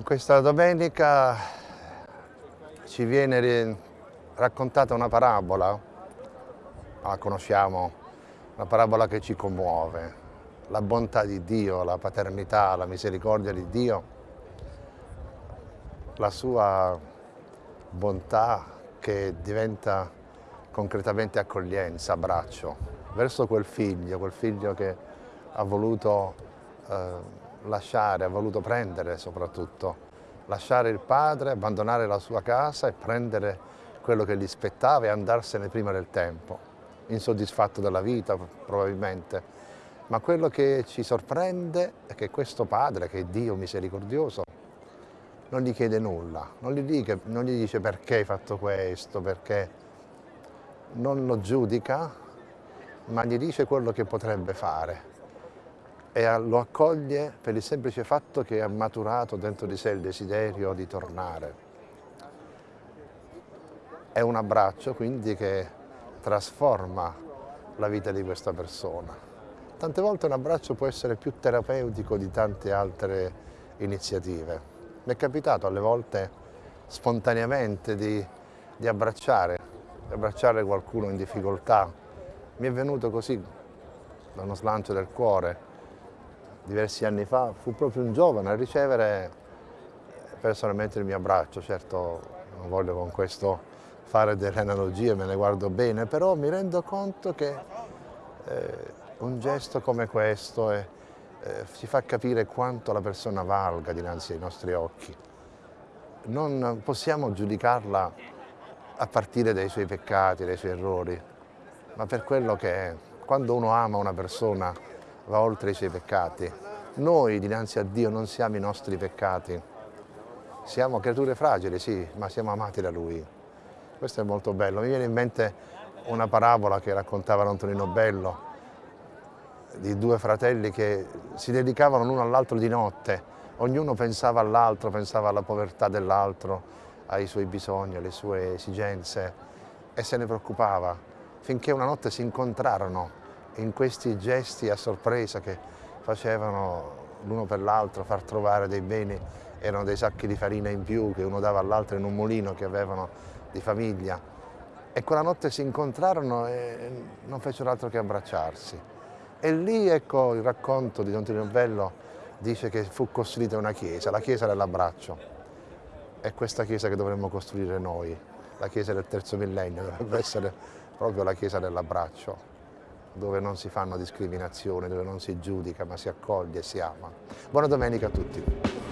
Questa domenica ci viene raccontata una parabola, la conosciamo, una parabola che ci commuove, la bontà di Dio, la paternità, la misericordia di Dio, la sua bontà che diventa concretamente accoglienza, abbraccio, verso quel figlio, quel figlio che ha voluto eh, lasciare, ha voluto prendere soprattutto, lasciare il padre, abbandonare la sua casa e prendere quello che gli spettava e andarsene prima del tempo, insoddisfatto della vita probabilmente. Ma quello che ci sorprende è che questo padre, che è Dio misericordioso, non gli chiede nulla, non gli, dice, non gli dice perché hai fatto questo, perché non lo giudica, ma gli dice quello che potrebbe fare e lo accoglie per il semplice fatto che ha maturato dentro di sé il desiderio di tornare. È un abbraccio quindi che trasforma la vita di questa persona. Tante volte un abbraccio può essere più terapeutico di tante altre iniziative. Mi è capitato alle volte spontaneamente di, di abbracciare, di abbracciare qualcuno in difficoltà. Mi è venuto così da uno slancio del cuore diversi anni fa, fu proprio un giovane a ricevere personalmente il mio abbraccio, certo non voglio con questo fare delle analogie, me ne guardo bene, però mi rendo conto che eh, un gesto come questo è, eh, ci fa capire quanto la persona valga dinanzi ai nostri occhi. Non possiamo giudicarla a partire dai suoi peccati, dai suoi errori, ma per quello che è. Quando uno ama una persona va oltre i suoi peccati. Noi dinanzi a Dio non siamo i nostri peccati, siamo creature fragili, sì, ma siamo amati da Lui. Questo è molto bello. Mi viene in mente una parabola che raccontava Antonino Bello di due fratelli che si dedicavano l'uno all'altro di notte, ognuno pensava all'altro, pensava alla povertà dell'altro, ai suoi bisogni, alle sue esigenze e se ne preoccupava finché una notte si incontrarono in questi gesti a sorpresa che facevano l'uno per l'altro, far trovare dei beni, erano dei sacchi di farina in più che uno dava all'altro in un mulino che avevano di famiglia. E quella notte si incontrarono e non fecero altro che abbracciarsi. E lì ecco il racconto di Don Tonino Bello dice che fu costruita una chiesa, la chiesa dell'abbraccio. È questa chiesa che dovremmo costruire noi, la chiesa del terzo millennio, dovrebbe essere proprio la chiesa dell'abbraccio dove non si fanno discriminazioni, dove non si giudica ma si accoglie e si ama. Buona domenica a tutti.